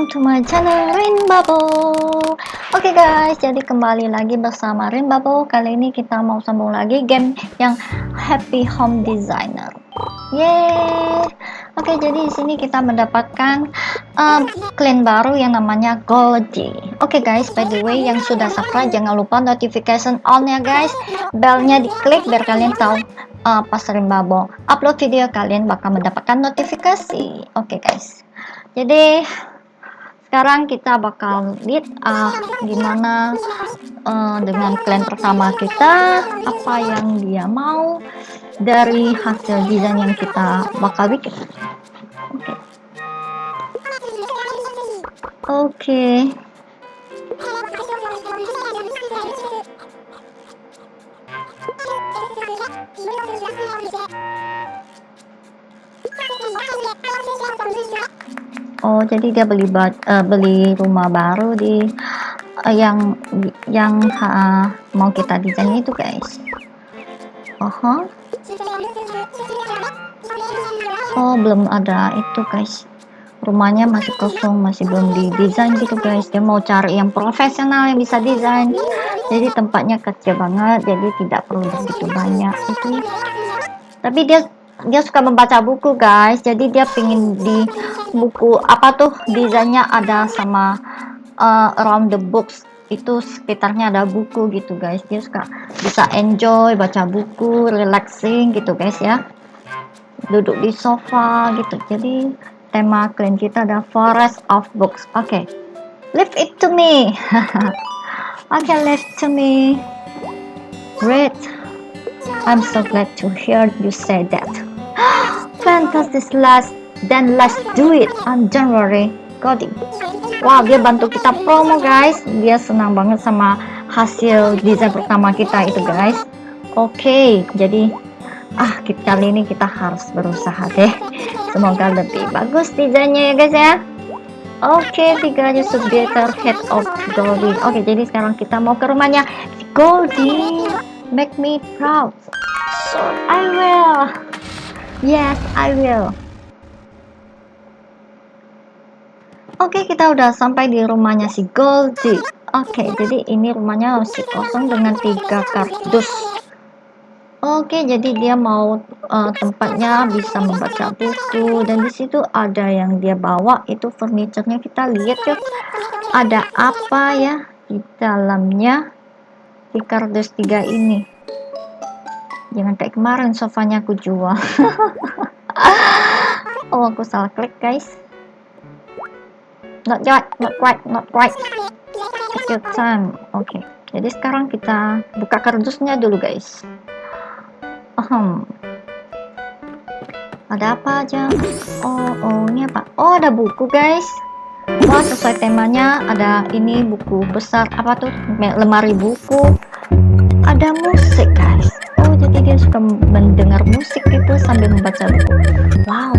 welcome to my channel Bubble Oke okay guys, jadi kembali lagi bersama Rin Bubble Kali ini kita mau sambung lagi game yang Happy Home Designer. Yeay. Oke, okay, jadi di sini kita mendapatkan um, clan baru yang namanya Goldie Oke okay guys, by the way yang sudah subscribe jangan lupa notification on ya guys. Belnya diklik biar kalian tahu uh, pas Bubble upload video kalian bakal mendapatkan notifikasi. Oke okay guys. Jadi sekarang kita bakal lihat uh, gimana uh, dengan klien pertama kita apa yang dia mau dari hasil desain yang kita bakal bikin oke okay. oke. Oh, jadi dia beli uh, beli rumah baru di uh, yang yang uh, mau kita desain itu, guys. Oh, huh? Oh, belum ada itu, guys. Rumahnya masih kosong, masih belum didesain gitu, guys. Dia mau cari yang profesional yang bisa desain. Jadi tempatnya kecil banget, jadi tidak perlu begitu banyak itu. Tapi dia dia suka membaca buku guys jadi dia pingin di buku apa tuh desainnya ada sama uh, around the books. Itu sekitarnya ada buku gitu guys. Dia suka bisa enjoy baca buku relaxing gitu guys ya. Duduk di sofa gitu. Jadi tema klien kita ada forest of books. Oke. Okay. leave it to me. Oke okay, leave to me. Great. I'm so glad to hear you say that. Fantastic last then let's do it on January coding. Wow dia bantu kita promo guys. Dia senang banget sama hasil desain pertama kita itu guys. Oke okay, jadi ah kita, kali ini kita harus berusaha deh. Semoga lebih bagus desainnya ya guys ya. Oke okay, tiga aja better head of Goldie oke okay, jadi sekarang kita mau ke rumahnya. Goldie make me proud. So I will. Yes, I will. Oke, okay, kita udah sampai di rumahnya si Goldie. Oke, okay, jadi ini rumahnya masih kosong dengan tiga kardus. Oke, okay, jadi dia mau uh, tempatnya bisa membaca buku dan di situ ada yang dia bawa itu furniturnya kita lihat yuk. Ada apa ya di dalamnya di kardus tiga ini? jangan kayak kemarin sofanya aku jual oh aku salah klik guys not yet not quite not quite. Take your time. Oke okay. jadi sekarang kita buka kardusnya dulu guys. Ahem. ada apa aja? Oh oh ini apa? Oh ada buku guys. Wah sesuai temanya ada ini buku besar. Apa tuh? Lemari buku. Ada musik guys. Jadi dia suka mendengar musik itu sambil membaca buku. Wow.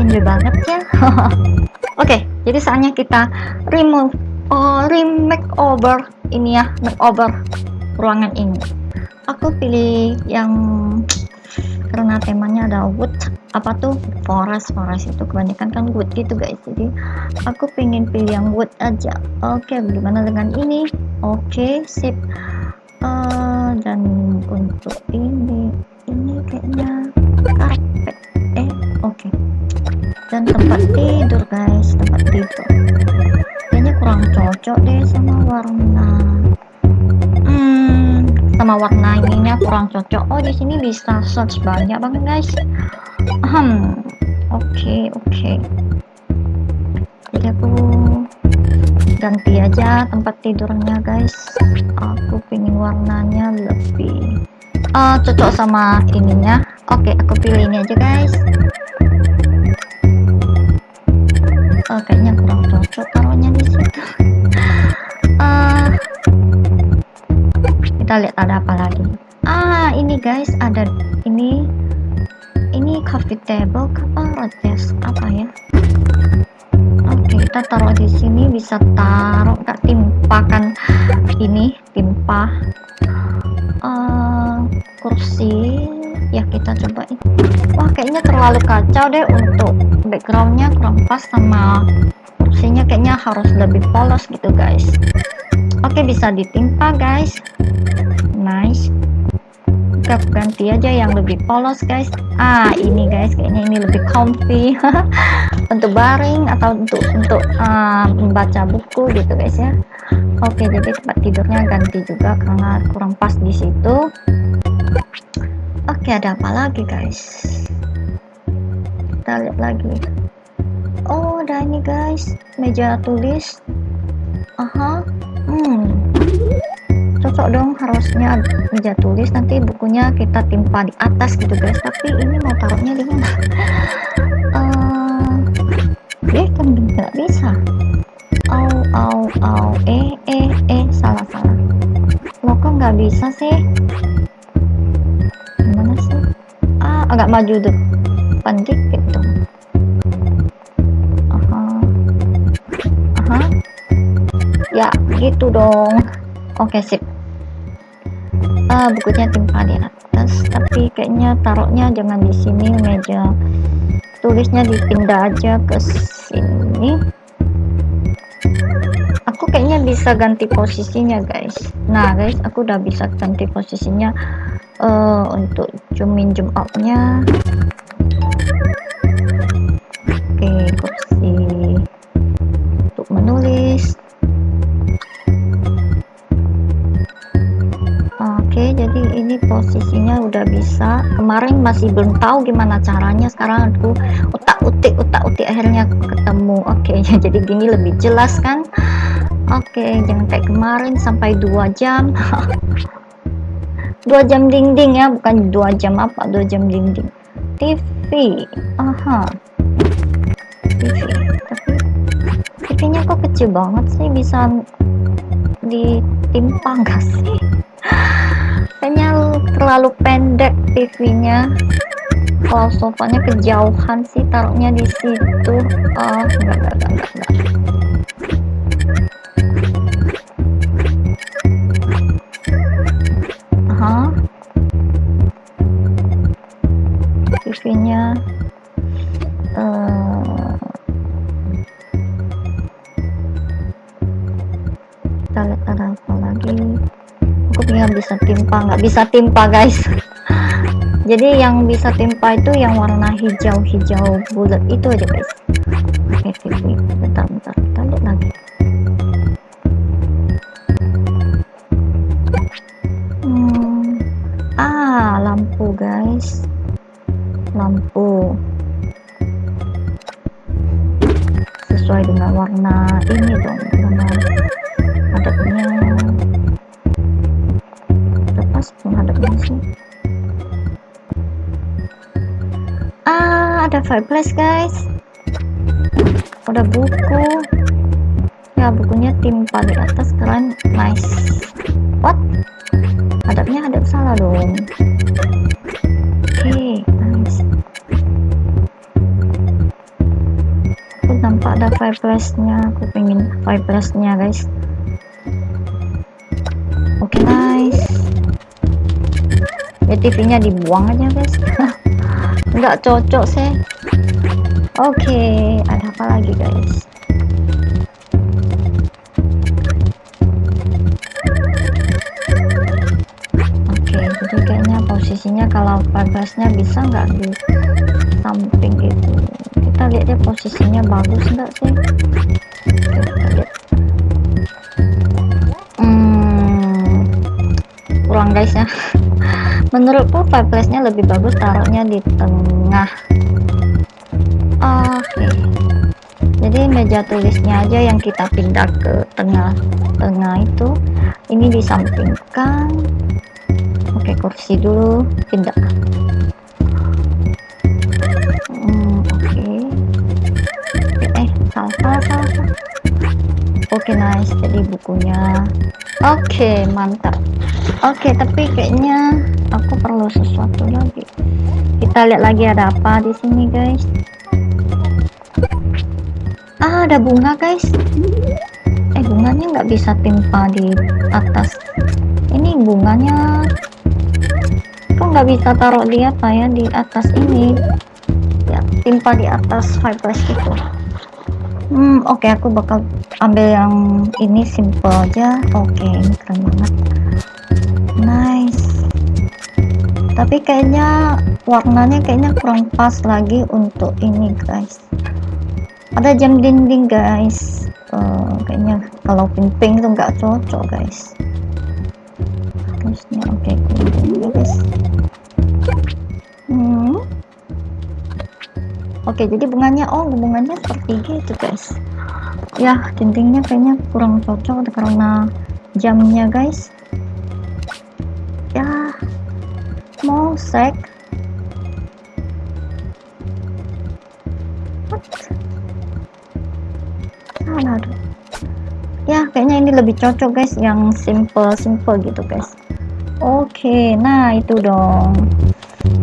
Enjoy banget ya oke okay, jadi saatnya kita remove oh, remake over ini ya makeover ruangan ini. Aku pilih yang karena temanya ada wood. Apa tuh? Forest forest itu kebanyakan kan wood gitu guys. Jadi aku pengen pilih yang wood aja. Oke okay, bagaimana dengan ini? Oke okay, sip. Uh, dan untuk ini tempat tidur guys. Tempat tidur. Kayaknya kurang cocok deh sama warna. Hmm sama warna ininya kurang cocok. Oh di sini bisa search banyak banget guys. Hmm oke okay, oke. Okay. aku ganti aja tempat tidurnya guys. Aku pengen warnanya lebih uh, cocok sama ininya. Oke okay, aku pilih ini aja guys oh, kayaknya kurang cocok taruhnya di situ. Uh, kita lihat ada apa lagi. Ah ini guys ada ini ini coffee table apa desk apa ya? Kita taruh di sini bisa taruh nggak? Timpakan ini timpa. Uh, kursi. Ya kita coba terlalu kacau deh untuk backgroundnya kurang pas sama kursinya kayaknya harus lebih polos gitu guys. Oke bisa ditimpa guys. Nice. Kita ganti aja yang lebih polos guys. Ah ini guys kayaknya ini lebih comfy. Untuk baring atau untuk untuk uh, membaca buku gitu guys ya. Oke jadi tempat tidurnya ganti juga karena kurang pas di situ. Oke ada apa lagi guys kita lihat lagi. Oh ada ini guys. Meja tulis. Aha. Hmm. Cocok dong harusnya meja tulis. Nanti bukunya kita timpa di atas gitu guys. Tapi ini mau taruhnya di mana? Eh kan nggak bisa. Au au au. Eh eh eh. Salah salah. Lo kok nggak bisa sih? Gimana sih? Ah agak maju tuh pandit gitu aha. Aha. Ya gitu dong. Oke sip. Uh, bukunya timpa di atas tapi kayaknya taruhnya jangan di sini meja tulisnya dipindah aja ke sini. Aku kayaknya bisa ganti posisinya guys. Nah guys aku udah bisa ganti posisinya uh, untuk zoom in zoom out nya masih belum tahu gimana caranya. Sekarang aku utak utik utak utik akhirnya ketemu. Oke jadi gini lebih jelas kan? Oke jangan kayak kemarin sampai dua jam. Dua jam dinding ya bukan dua jam apa dua jam dinding. TV aha. TV tapi TV nya kok kecil banget sih bisa ditimpa gak sih terlalu pendek TV nya kalau sofanya kejauhan sih taruhnya di situ. Oh enggak enggak enggak enggak, bisa timpa nggak bisa timpa guys. Jadi yang bisa timpa itu yang warna hijau-hijau bulat itu aja guys. Oke TV bentar bentar. Kita lihat lagi. Hmm. ah lampu guys. Lampu. Sesuai dengan warna ini dong dengan hadapnya fireplace guys. Udah buku. Ya bukunya timpa di atas keren nice. What? Hadapnya hadap salah dong. Oke okay. nampak ada fireplace nya aku pengen fireplace nya guys. Oke okay, nice. Ya TV nya dibuang aja guys. Nggak cocok sih oke okay, ada apa lagi guys? Oke okay, jadi kayaknya posisinya kalau fireplace nya bisa nggak di samping itu. Kita lihat dia posisinya bagus enggak sih? Hmm, kurang guys ya. Menurutku fireplace nya lebih bagus taruhnya di tengah oke okay. jadi meja tulisnya aja yang kita pindah ke tengah tengah itu ini disampingkan. Oke kursi dulu pindah. Salah salah salah oke okay, nice jadi bukunya. Oke okay, mantap. Oke okay, tapi kayaknya aku perlu sesuatu lagi. Kita lihat lagi ada apa di sini guys ah ada bunga guys eh bunganya nggak bisa timpa di atas ini bunganya kok nggak bisa taruh di apa ya di atas ini ya timpa di atas fireplace gitu Hmm, oke okay, aku bakal ambil yang ini simple aja. Oke, okay, ini keren banget. Nice. Tapi kayaknya warnanya kayaknya kurang pas lagi untuk ini, guys. Ada jam dinding, guys. Uh, kayaknya kalau pink-pink itu nggak cocok, guys. Terusnya oke, okay, guys. Hmm. Oke, jadi bunganya oh bunganya seperti gitu, guys. Ya, dindingnya kayaknya kurang cocok karena jamnya, guys. Ya, mau sek. Ini lebih cocok, guys, yang simple-simple gitu, guys. Oke, nah itu dong.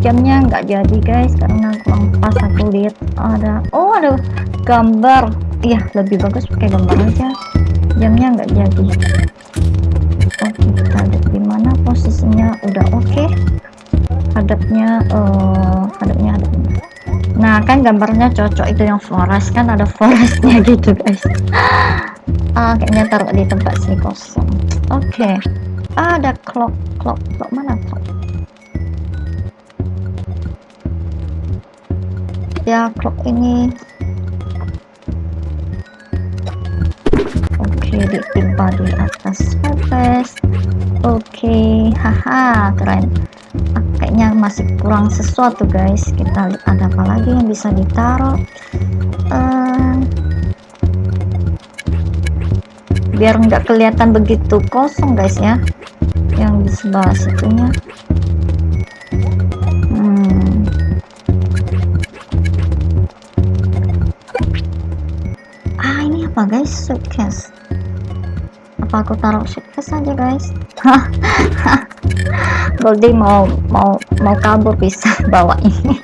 Jamnya nggak jadi guys karena kurang pas aku lihat ada oh ada gambar. Iya lebih bagus pakai gambar aja. Jamnya nggak jadi. Oke kita di mana posisinya. Udah oke. Okay. hadapnya uh, hadapnya hadapnya. Nah kan gambarnya cocok. Itu yang forest kan ada forestnya gitu guys ah kayaknya taruh di tempat sini kosong. Oke. Okay. ah, ada clock clock clock mana clock ya clock ini. Oke ditimpa di atas surface oke haha keren. Ah, kayaknya masih kurang sesuatu guys. Kita lihat ada apa lagi yang bisa ditaruh. Uh, biar nggak kelihatan begitu kosong guys ya. Yang di sebelah situnya. Apa guys? Suitcase. Apa aku taruh suitcase aja guys? Goldie mau mau mau kabur bisa bawa ini.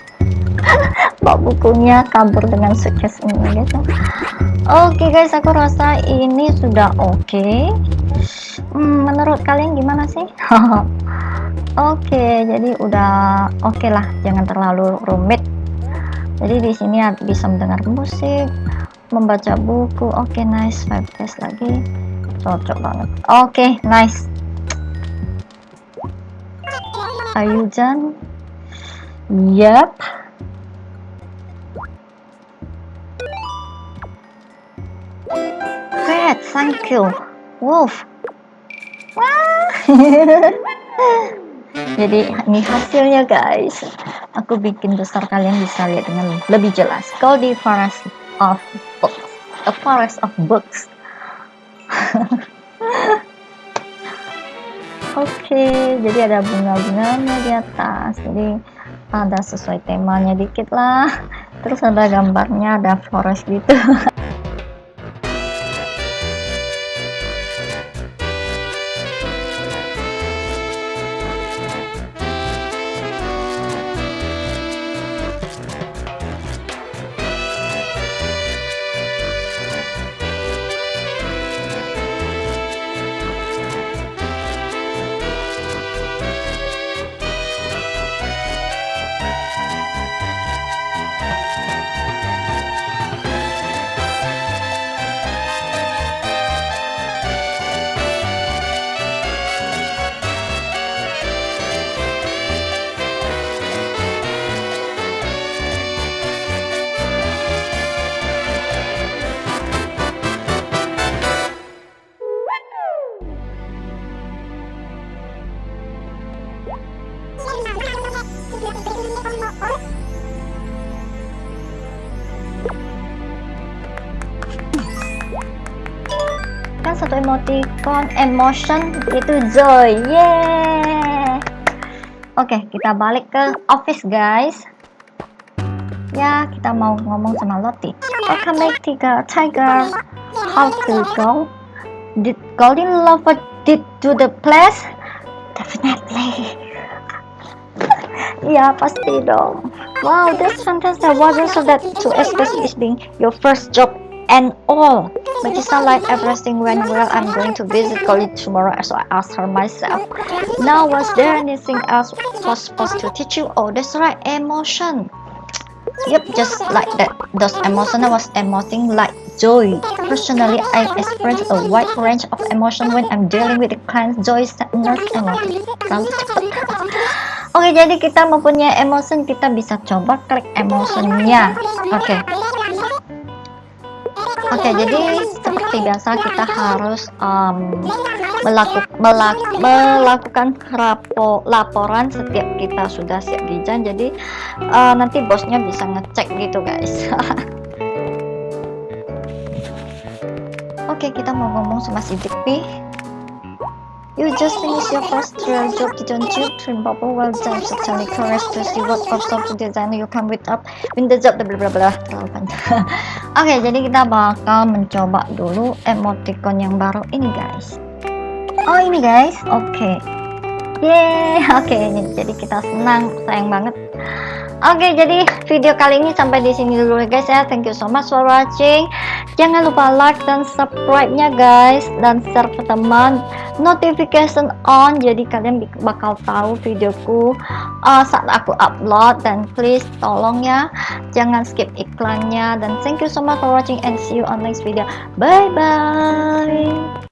Bawa bukunya kabur dengan suitcase ini guys oke okay, guys aku rasa ini sudah oke. Okay. hmm, menurut kalian gimana sih? Oke okay, jadi udah oke okay lah jangan terlalu rumit. Jadi di sini bisa mendengar musik membaca buku. Oke okay, nice five days lagi. Cocok banget. Oke okay, nice. Ayujan? Yep great thank you. Wolf. Jadi ini hasilnya guys. Aku bikin besar kalian bisa lihat dengan lebih jelas. Goldie Forest of books. A forest of books. Oke okay, jadi ada bunga-bunganya di atas. Jadi ada sesuai temanya dikit lah. Terus ada gambarnya ada forest gitu satu emoticon emotion itu joy yeah oke okay, kita balik ke office guys. Ya kita mau ngomong sama Lottie. Welcome back tiger. Tiger how to go? Did golden lover did to the place? Definitely. Ya pasti dong. Wow, that's fantastic. Wasn't so that to express is being your first job and all. But it sounds like everything went well. I'm going to visit college tomorrow, so I asked her myself. Now, was there anything else was supposed to teach you? Oh, that's right, emotion. Yep, just like that. Those emotion was emoting like joy. Personally, I express a wide range of emotion when I'm dealing with the clients joy, sadness, and terlalu. Oke, jadi kita mempunyai emotion, kita bisa coba klik emotionnya. Oke. Oke, jadi seperti biasa kita harus um, melaku, melak, melakukan rapo, laporan setiap kita sudah siap desain. Jadi uh, nanti bosnya bisa ngecek gitu guys. Oke, kita mau ngomong sama si Dikpi. You just finished your first real job, didn't you? Trim bubble well done, certainly courage to see what of software designer you come with up in the job, bla bla bla. Oke, jadi kita bakal mencoba dulu emoticon yang baru ini guys. Oh ini guys, oke. Okay. Yeay, oke okay, jadi kita senang, sayang banget Oke, jadi video kali ini sampai di sini dulu ya guys ya. Thank you so much for watching. Jangan lupa like dan subscribe-nya guys dan share ke teman. Notification on jadi kalian bakal tahu videoku uh, saat aku upload dan please tolong ya jangan skip iklannya dan thank you so much for watching and see you on next video. Bye bye.